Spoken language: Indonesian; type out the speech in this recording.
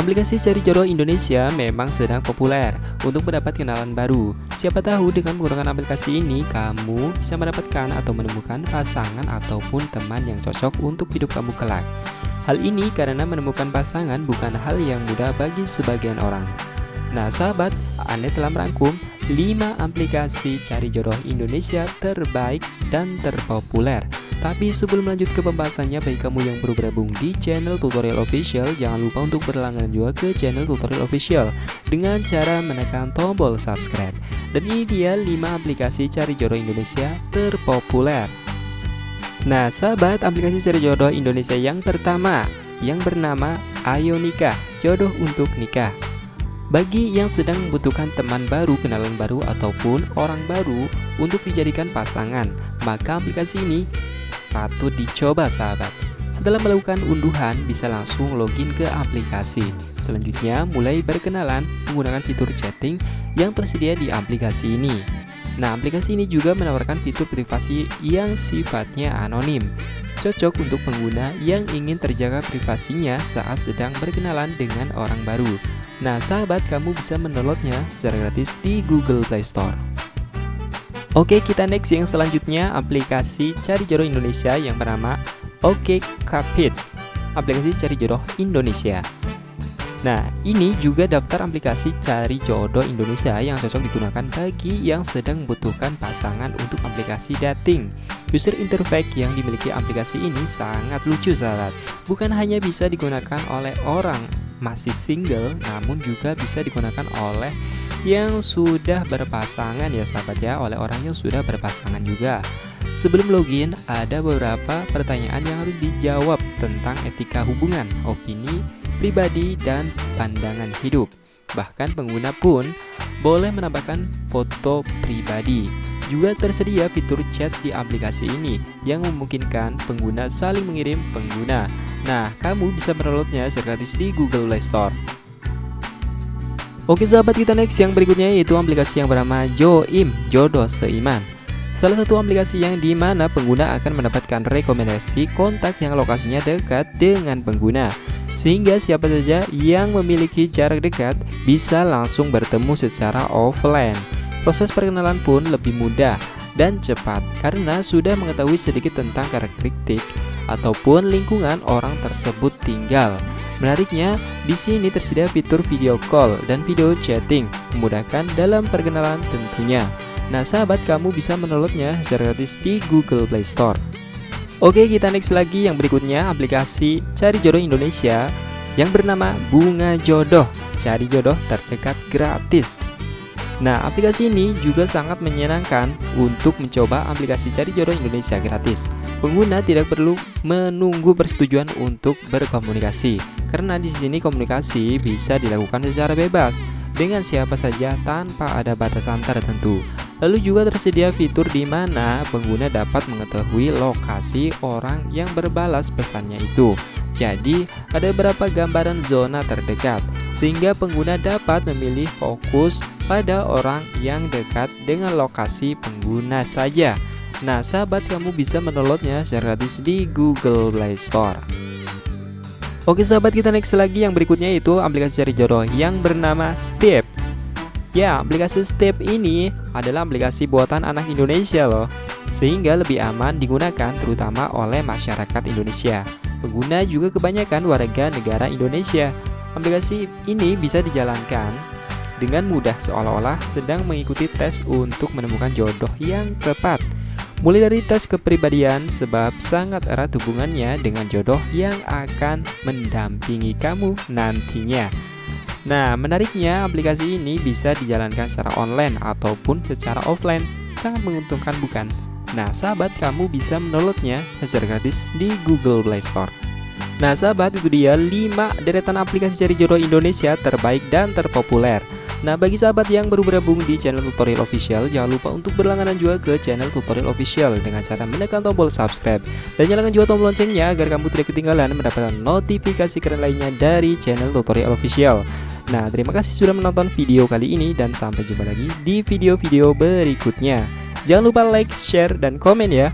Aplikasi cari jodoh Indonesia memang sedang populer untuk mendapat kenalan baru. Siapa tahu dengan menggunakan aplikasi ini, kamu bisa mendapatkan atau menemukan pasangan ataupun teman yang cocok untuk hidup kamu kelak. Hal ini karena menemukan pasangan bukan hal yang mudah bagi sebagian orang. Nah sahabat, Anda telah merangkum 5 aplikasi cari jodoh Indonesia terbaik dan terpopuler tapi sebelum lanjut ke pembahasannya bagi kamu yang baru bergabung di channel tutorial official Jangan lupa untuk berlangganan juga ke channel tutorial official Dengan cara menekan tombol subscribe. Dan ini dia 5 aplikasi cari jodoh Indonesia terpopuler. Nah sahabat aplikasi cari jodoh Indonesia yang pertama Yang bernama Ayo Nikah Jodoh untuk Nikah. Bagi yang sedang membutuhkan teman baru, kenalan baru, ataupun orang baru untuk dijadikan pasangan, maka aplikasi ini patut dicoba sahabat. Setelah melakukan unduhan bisa langsung login ke aplikasi. Selanjutnya mulai berkenalan menggunakan fitur chatting yang tersedia di aplikasi ini. Nah aplikasi ini juga menawarkan fitur privasi yang sifatnya anonim. Cocok untuk pengguna yang ingin terjaga privasinya saat sedang berkenalan dengan orang baru. Nah sahabat kamu bisa mendownloadnya secara gratis di Google Play Store Oke kita next yang selanjutnya aplikasi cari jodoh Indonesia yang bernama Oke Cupid Aplikasi cari jodoh Indonesia. Nah ini juga daftar aplikasi cari jodoh Indonesia yang cocok digunakan bagi yang sedang membutuhkan pasangan untuk aplikasi dating. User interface yang dimiliki aplikasi ini sangat lucu sahabat. Bukan hanya bisa digunakan oleh orang masih single namun juga bisa digunakan oleh yang sudah berpasangan ya sahabat ya oleh orang yang sudah berpasangan juga Sebelum login ada beberapa pertanyaan yang harus dijawab tentang etika hubungan, opini, pribadi, dan pandangan hidup Bahkan pengguna pun boleh menambahkan foto pribadi juga tersedia fitur chat di aplikasi ini yang memungkinkan pengguna saling mengirim pengguna. Nah, kamu bisa mendownloadnya secara gratis di Google Play Store. Oke sahabat kita next yang berikutnya yaitu aplikasi yang bernama Joim Jodoh Seiman. Salah satu aplikasi yang di mana pengguna akan mendapatkan rekomendasi kontak yang lokasinya dekat dengan pengguna. Sehingga siapa saja yang memiliki jarak dekat bisa langsung bertemu secara offline. Proses perkenalan pun lebih mudah dan cepat karena sudah mengetahui sedikit tentang karakteristik ataupun lingkungan orang tersebut tinggal Menariknya, di sini tersedia fitur video call dan video chatting, memudahkan dalam perkenalan tentunya. Nah, sahabat kamu bisa mendownloadnya secara gratis di Google Play Store. Oke, kita next lagi yang berikutnya aplikasi Cari Jodoh Indonesia yang bernama Bunga Jodoh. Cari jodoh terdekat gratis. Nah, aplikasi ini juga sangat menyenangkan untuk mencoba aplikasi cari jodoh Indonesia gratis. Pengguna tidak perlu menunggu persetujuan untuk berkomunikasi, karena di sini komunikasi bisa dilakukan secara bebas dengan siapa saja tanpa ada batasan tertentu. Lalu juga tersedia fitur di mana pengguna dapat mengetahui lokasi orang yang berbalas pesannya itu. Jadi, ada beberapa gambaran zona terdekat, sehingga pengguna dapat memilih fokus pada orang yang dekat dengan lokasi pengguna saja. Nah, sahabat kamu bisa mendownloadnya secara gratis di Google Play Store. Oke sahabat kita next lagi yang berikutnya itu aplikasi cari jodoh yang bernama Step. Ya, aplikasi Step ini adalah aplikasi buatan anak Indonesia loh, sehingga lebih aman digunakan terutama oleh masyarakat Indonesia. Pengguna juga kebanyakan warga negara Indonesia. Aplikasi ini bisa dijalankan dengan mudah seolah-olah sedang mengikuti tes untuk menemukan jodoh yang tepat. Mulai dari tes kepribadian sebab sangat erat hubungannya dengan jodoh yang akan mendampingi kamu nantinya. Nah, menariknya aplikasi ini bisa dijalankan secara online ataupun secara offline. Sangat menguntungkan bukan? Nah, sahabat kamu bisa mendownloadnya secara gratis di Google Play Store. Nah, sahabat itu dia 5 deretan aplikasi cari jodoh Indonesia terbaik dan terpopuler. Nah bagi sahabat yang baru bergabung di channel tutorial official Jangan lupa untuk berlangganan juga ke channel tutorial official Dengan cara menekan tombol subscribe Dan nyalakan juga tombol loncengnya agar kamu tidak ketinggalan mendapatkan notifikasi keren lainnya dari channel tutorial official. Nah terima kasih sudah menonton video kali ini Dan sampai jumpa lagi di video-video berikutnya. Jangan lupa like, share, dan komen ya